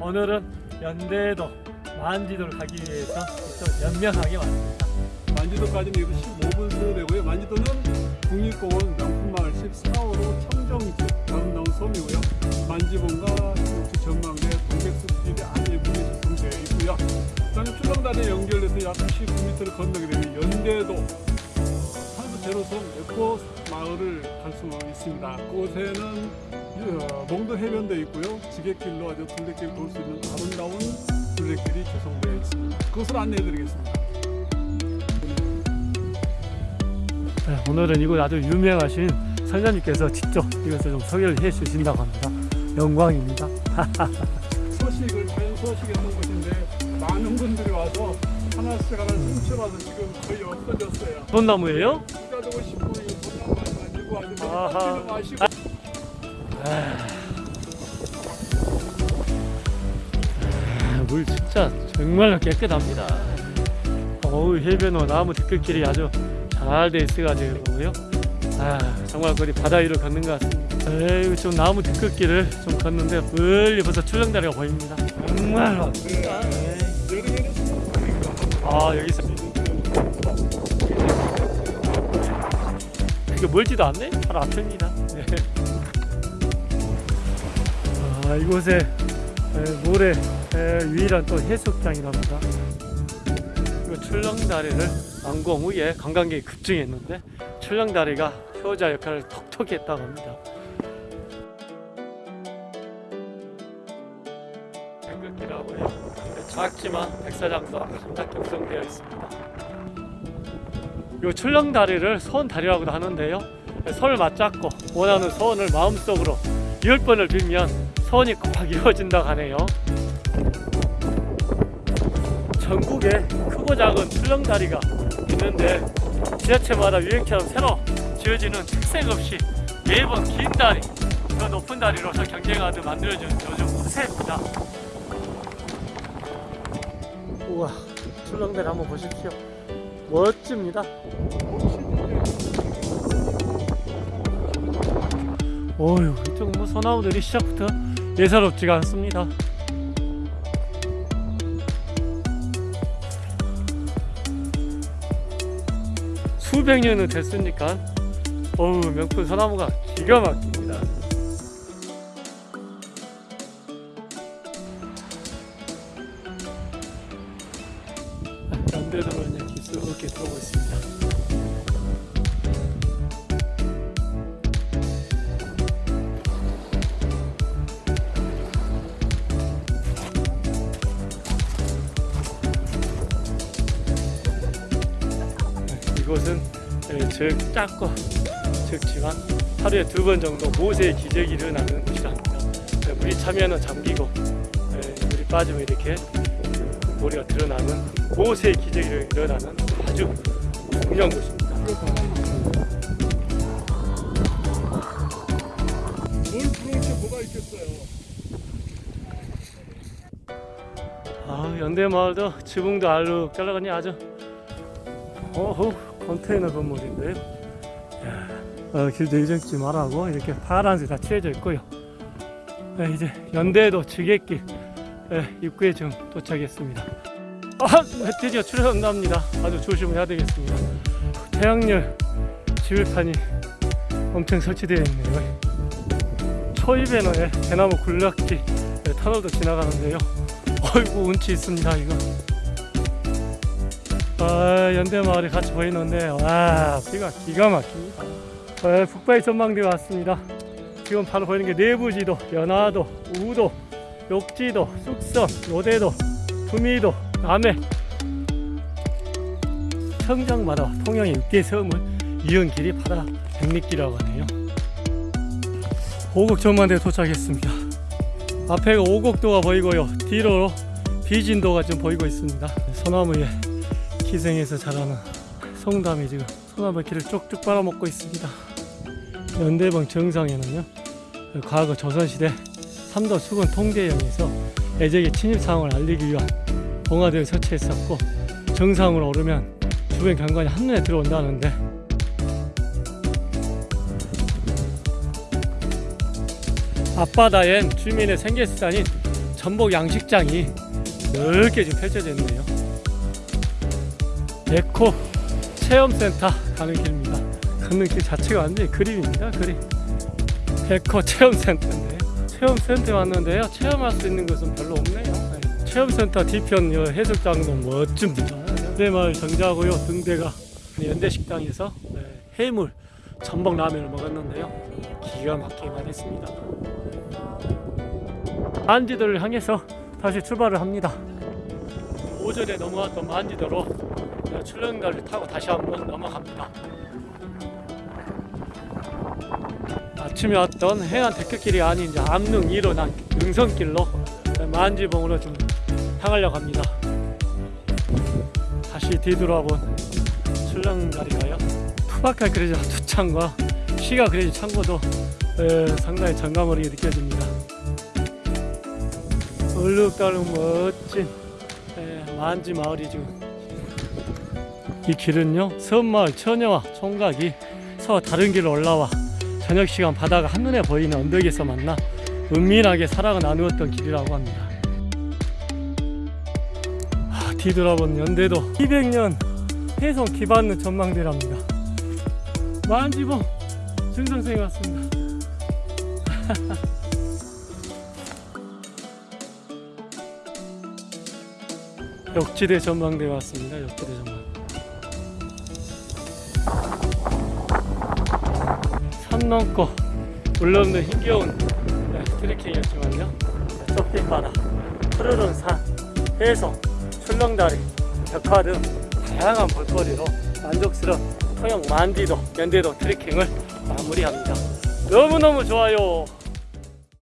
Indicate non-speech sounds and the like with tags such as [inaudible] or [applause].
오늘은 연대도 만지도를 가기 위해서 또 연명하게 왔습니다. 만지도까지는 여기서 15분 소요되고요. 만지도는 국립공원 명품마을 14호로 청정지 아름다운 섬이고요. 만지봉과 우측 전망대 동백숲길이 아주 예쁘게 조성되어 있고요. 그다음에 출렁다리에 연결돼서 약 19m를 건너게 되면 연대도 제로섬 에코 마을을 갈수 있습니다. 그곳에는 어, 몽도 해변도 있고요. 지객길로 아주 둘레길 돌수 있는 아름다운 둘레길이 조성되어 있습니다. 그것을 안내해 드리겠습니다. 네, 오늘은 이곳 아주 유명하신 선생님께서 직접 이것을 좀 소개를 해 주신다고 합니다. 영광입니다. [laughs] 소식을 자연 소식에 있는 곳인데 많은 분들이 와서 하나씩 하나씩 훔쳐와서 지금 거의 없어졌어요. 돈 나무예요? 되고 싶고 많이 만들고 아주 마시고 아, 물 진짜 정말로 깨끗합니다. 어우 해변호 나무 뒤끝길이 아주 잘 돼 있어가지고요. 아 정말 거리 바다 위로 걷는 것 같습니다. 에이 좀 나무 뒤끝길을 좀 걷는데 멀리 벌써 출렁다리가 보입니다. 정말로. 아 여기 있어. 이게 멀지도 않네? 바로 앞입니다. 네. 아 이곳에 에, 모래 에, 유일한 또 해수욕장이랍니다. 출렁다리를 완공 후에 관광객이 급증했는데 출렁다리가 효자 역할을 톡톡히 했다고 합니다. 백극기라고 해요. 작지만 백사장도 상당히 형성되어 있습니다. 이 출렁다리를 소원다리라고도 하는데요. 손을 맞잡고 원하는 소원을 마음속으로 열 번을 빌면 소원이 꼭 이루어진다고 하네요. 전국에 크고 작은 출렁다리가 있는데 지자체마다 유행처럼 새로 지어지는 특색 없이 매번 긴 다리, 더 높은 다리로서 경쟁하듯 만들어준 요즘 추세입니다. 우와 출렁다리 한번 보십시오 멋집니다. 어휴 이쪽 뭐 소나무들이 시작부터 예사롭지가 않습니다. 수백 년은 됐으니까 어우 명품 소나무가 기가 막힙니 이곳은 예, 적 작고 적지만 하루에 두 번 정도 모세의 기적이 일어나는 곳이랍니다. 예, 물이 차면은 잠기고 예, 물이 빠지면 이렇게 머리가 드러나는 모세의 기적이 일어나는 아주 중요한 곳입니다. 뭘 부러울 게 뭐가 있겠어요. 아, 연대마을도 지붕도 알록달록하니 아주 어후 컨테이너 건물인데요. 야, 어, 길도 이정지 말하고 이렇게 파란색 다 칠해져 있고요. 네, 이제 연대도 지객길 네, 입구에 지금 도착했습니다. 아, 네, 드디어 출연합니다. 아주 조심해야 되겠습니다. 태양열 지휘판이 엄청 설치되어 있네요. 초입에너에 대나무 굴락지 네, 터널도 지나가는데요. 어이구 운치 있습니다 이거. 아 연대마을이 같이 보이는데 와 비가 기가 막힙니다. 아, 북바위 전망대 왔습니다. 지금 바로 보이는 게 내부지도, 연화도, 우도, 욕지도, 쑥섬, 요대도, 두미도, 남해 청정마다 통영의 6개 섬을 이은 길이 바다 백리길이라고 하네요. 오곡 전망대에 도착했습니다. 앞에가 오곡도가 보이고요. 뒤로 비진도가 좀 보이고 있습니다. 소나무에 기생해서 자라는 송담이 지금 길을 쪽쪽 빨아먹고 있습니다. 연대봉 정상에는요. 과거 조선시대 삼도 수군 통제영에서 애적의 침입 상황을 알리기 위한 봉화대를 설치했었고 정상으로 오르면 주변 경관이 한눈에 들어온다는데 앞바다엔 주민의 생계수단인 전복 양식장이 넓게 지금 펼쳐져 있네요. 에코 체험센터 가는 길입니다. 걷는 길 자체가 완전히 그림입니다. 그림. 에코 체험센터인데 체험센터에 왔는데요. 체험할 수 있는 것은 별로 없네요. 네. 체험센터 뒤편 요 해수장도 멋집니다. 연대마을 정자고요. 등대가 연대식당에서 네, 해물 전복 라면을 먹었는데요. 기가 막히게 맛있습니다. 만지도를 향해서 다시 출발을 합니다. 오전에 넘어왔던 만지도로 출렁다리를 타고 다시 한번 넘어갑니다. 아침에 왔던 해안 대표길이 아닌 이제 암릉 1호난 능선길로 만지봉으로 좀 향하려고 합니다. 다시 뒤돌아본 출렁다리가요. 투박한 그래도 두창과 시가 그래도 창고도 에, 상당히 정감하게 느껴집니다. 얼룩덜룩 멋진 에, 만지 마을이 지금 이 길은요 섬마을 처녀와 총각이 서로 다른 길로 올라와 저녁 시간 바다가 한눈에 보이는 언덕에서 만나 은밀하게 사랑을 나누었던 길이라고 합니다. 아, 뒤돌아본 연대도 200년 해성 기반의 전망대랍니다. 만지봉 증성생이 [laughs] 왔습니다. 역지대 전망대 왔습니다. 역지대 전망. 산 넘고 올라오는 힘겨운 네, 트레킹이었지만요. 좁긴 바다, 푸르른 산, 해성, 출렁다리, 벽화 등 다양한 볼거리로 만족스러운 통영 만디도 연대도 트레킹을 마무리합니다. 너무너무 좋아요.